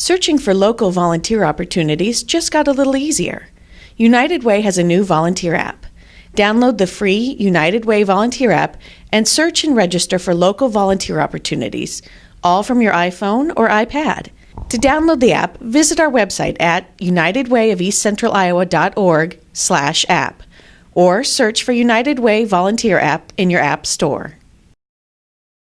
Searching for local volunteer opportunities just got a little easier. United Way has a new volunteer app. Download the free United Way volunteer app and search and register for local volunteer opportunities, all from your iPhone or iPad. To download the app, visit our website at unitedwayofeastcentraliowa.org/app, or search for United Way Volunteer app in your app store.